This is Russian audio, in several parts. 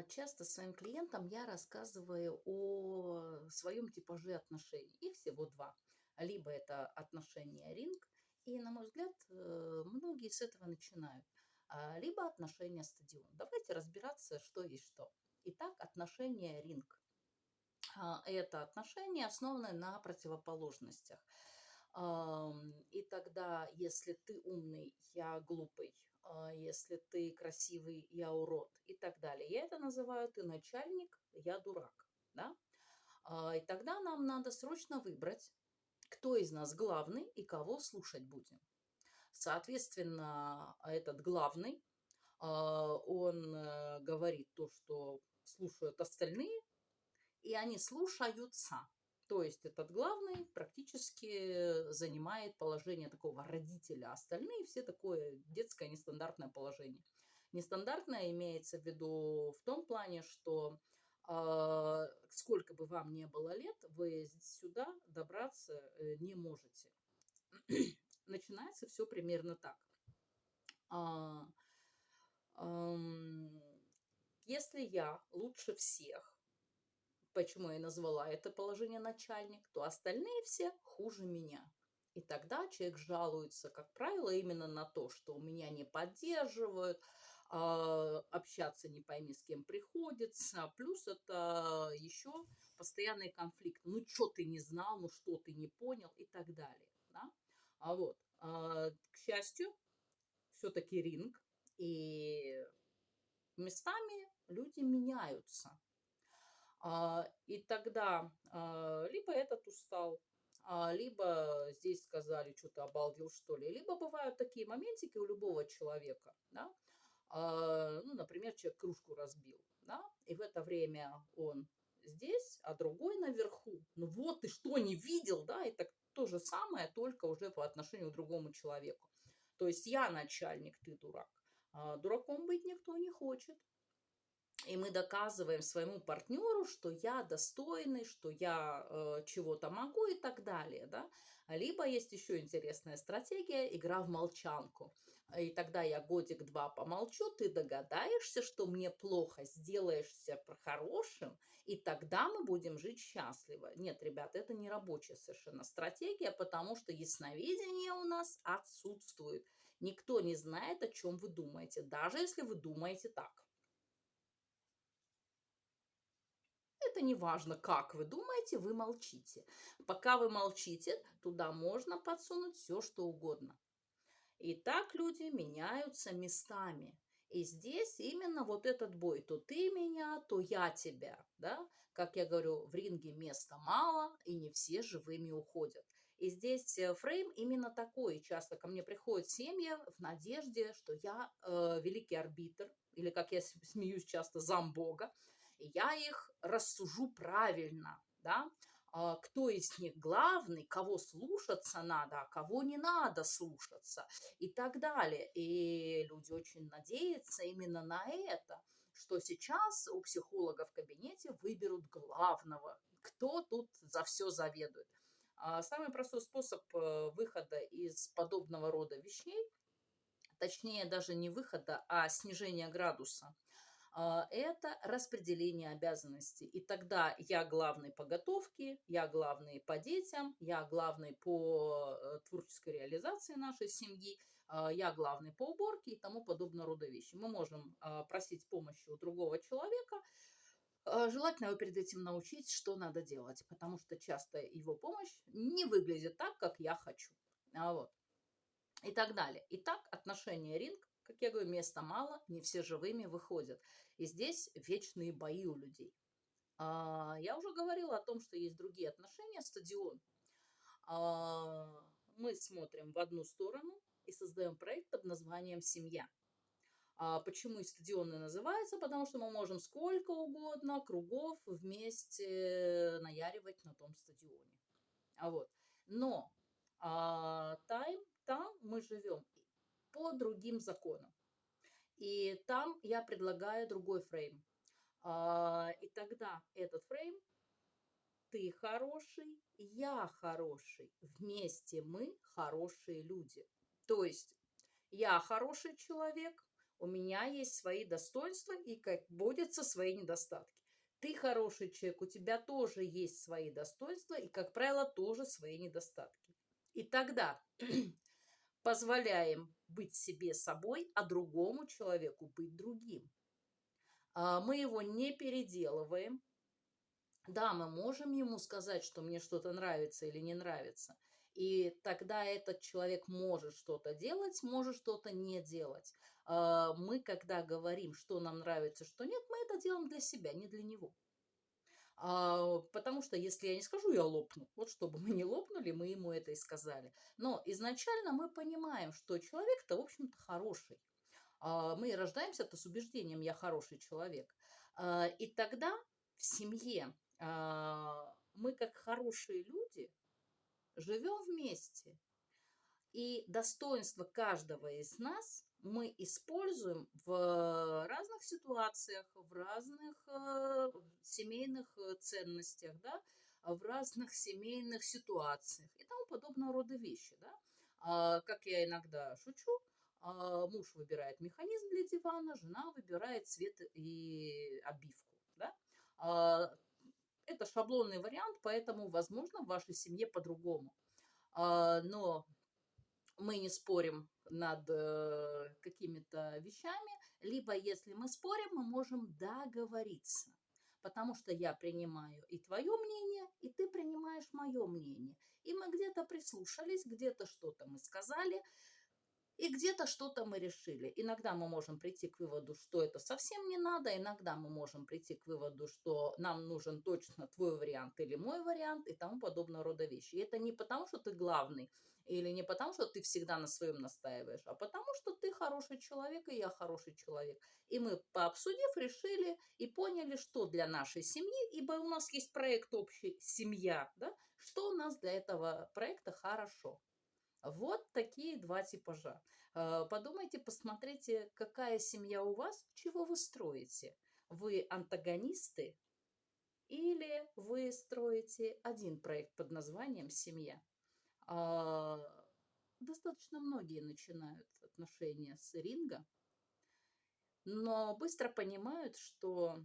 А, часто своим клиентам я рассказываю о своем типаже отношений. Их всего два. Либо это отношения ринг, и, на мой взгляд, э, многие с этого начинают. А, либо отношения стадион. Давайте разбираться, что есть что. Итак, отношения ринг. А, это отношения, основанные на противоположностях. И тогда, если ты умный, я глупый, если ты красивый, я урод и так далее. Я это называю ты начальник, я дурак. Да? А, и тогда нам надо срочно выбрать, кто из нас главный и кого слушать будем. Соответственно, этот главный, а, он э, говорит то, что слушают остальные, и они слушаются. То есть этот главный практически занимает положение такого родителя, а остальные все такое детское нестандартное положение. Нестандартное имеется в виду в том плане, что э, сколько бы вам ни было лет, вы сюда добраться э, не можете. Начинается все примерно так. А, э, если я лучше всех, почему я назвала это положение начальник, то остальные все хуже меня. И тогда человек жалуется, как правило, именно на то, что меня не поддерживают, а, общаться не пойми с кем приходится. Плюс это еще постоянный конфликт. Ну, что ты не знал, ну, что ты не понял и так далее. Да? А вот, а, к счастью, все-таки ринг, и местами люди меняются. А, и тогда а, либо этот устал, а, либо здесь сказали, что ты обалдел, что ли. Либо бывают такие моментики у любого человека, да, ну, например, человек кружку разбил, да, и в это время он здесь, а другой наверху. Ну вот, ты что, не видел, да, и так то же самое, только уже по отношению к другому человеку. То есть я начальник, ты дурак. А дураком быть никто не хочет и мы доказываем своему партнеру, что я достойный, что я э, чего-то могу и так далее, да. Либо есть еще интересная стратегия – игра в молчанку. И тогда я годик-два помолчу, ты догадаешься, что мне плохо, сделаешься хорошим, и тогда мы будем жить счастливо. Нет, ребята, это не рабочая совершенно стратегия, потому что ясновидение у нас отсутствует. Никто не знает, о чем вы думаете, даже если вы думаете так. Это не важно, как вы думаете, вы молчите. Пока вы молчите, туда можно подсунуть все, что угодно. И так люди меняются местами. И здесь именно вот этот бой. То ты меня, то я тебя. Да? Как я говорю, в ринге места мало, и не все живыми уходят. И здесь э, фрейм именно такой. Часто ко мне приходят семьи в надежде, что я э, великий арбитр, или, как я смеюсь часто, зам Бога, я их рассужу правильно, да, а, кто из них главный, кого слушаться надо, а кого не надо слушаться и так далее. И люди очень надеются именно на это, что сейчас у психолога в кабинете выберут главного, кто тут за все заведует. А самый простой способ э, выхода из подобного рода вещей, точнее даже не выхода, а снижения градуса – это распределение обязанностей. И тогда я главный по готовке, я главный по детям, я главный по э, творческой реализации нашей семьи, а, я главный по уборке и тому подобного рода вещи. Мы можем а, просить помощи у другого человека, Желательно его перед этим научить, что надо делать, потому что часто его помощь не выглядит так, как я хочу. Вот. И так далее. Итак, отношения ринг как я говорю, места мало, не все живыми выходят. И здесь вечные бои у людей. А, я уже говорила о том, что есть другие отношения, стадион. А, мы смотрим в одну сторону и создаем проект под названием «Семья». А почему и стадионы называется? Потому что мы можем сколько угодно кругов вместе наяривать на том стадионе. А вот. Но а, тайм, там мы живем по другим законам. И там я предлагаю другой фрейм. А, и тогда этот фрейм ты хороший, я хороший. Вместе мы хорошие люди. То есть я хороший человек, У меня есть свои достоинства и, как водятся, свои недостатки. Ты хороший человек, у тебя тоже есть свои достоинства и, как правило, тоже свои недостатки. И тогда позволяем быть себе собой, а другому человеку быть другим. А, мы его не переделываем. Да, мы можем ему сказать, что мне что-то нравится или не нравится. И тогда этот человек может что-то делать, может что-то не делать. А, мы, когда говорим, что нам нравится, что нет, мы это делаем для себя, не для него. А, потому что если я не скажу, я лопну. Вот чтобы мы не лопнули, мы ему это и сказали. Но изначально мы понимаем, что человек-то, в общем-то, хороший. А, мы рождаемся-то с убеждением «я хороший человек». А, и тогда в семье а, мы, как хорошие люди, живем вместе. И достоинство каждого из нас мы используем в разных ситуациях, в разных э, семейных э, ценностях, да, в разных семейных ситуациях и тому подобного рода вещи. Да. А, как я иногда шучу, а, муж выбирает механизм для дивана, жена выбирает цвет и обивку. Да. А, это шаблонный вариант, поэтому, возможно, в вашей семье по-другому. А, но мы не спорим над э, какими-то вещами, либо если мы спорим, мы можем договориться. Потому что я принимаю и твое мнение, и ты принимаешь мое мнение. И мы где-то прислушались, где-то что-то мы сказали, и где-то что-то мы решили. Иногда мы можем прийти к выводу, что это совсем не надо, иногда мы можем прийти к выводу, что нам нужен точно твой вариант или мой вариант и тому подобного рода вещи. И это не потому, что ты главный, или не потому, что ты всегда на своем настаиваешь, а потому, что ты хороший человек, и я хороший человек. И мы, пообсудив, решили и поняли, что для нашей семьи, ибо у нас есть проект общий «Семья», да, что у нас для этого проекта хорошо. Вот такие два типажа. Э, подумайте, посмотрите, какая семья у вас, чего вы строите. Вы антагонисты или вы строите один проект под названием «Семья». А, достаточно многие начинают отношения с ринга, но быстро понимают, что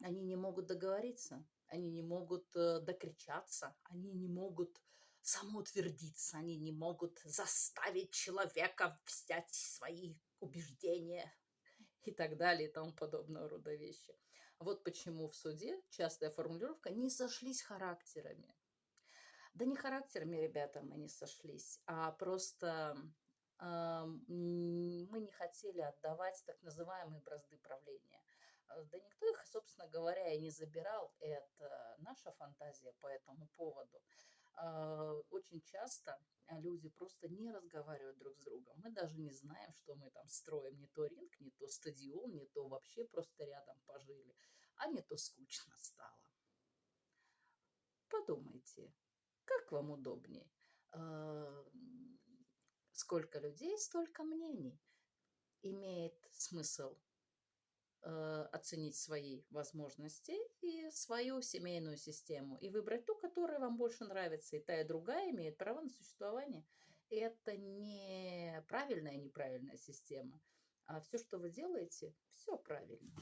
они не могут договориться, они не могут э, докричаться, они не могут самоутвердиться, они не могут заставить человека взять свои убеждения и так далее и тому подобного рода вещи. Вот почему в суде частая формулировка «не сошлись характерами». Да не характерами, ребята, мы не сошлись, а просто э, мы не хотели отдавать так называемые бразды правления. Да никто их, собственно говоря, и не забирал. Это наша фантазия по этому поводу. А, очень часто а, люди просто не разговаривают друг с другом. Мы даже не знаем, что мы там строим. Не то ринг, не то стадион, не то вообще просто рядом пожили, а не то скучно стало. Подумайте, как вам удобнее? А, сколько людей, столько мнений. Имеет смысл оценить свои возможности и свою семейную систему и выбрать ту, которая вам больше нравится. И та, и другая имеет право на существование. И это не правильная, неправильная система. А все, что вы делаете, все правильно.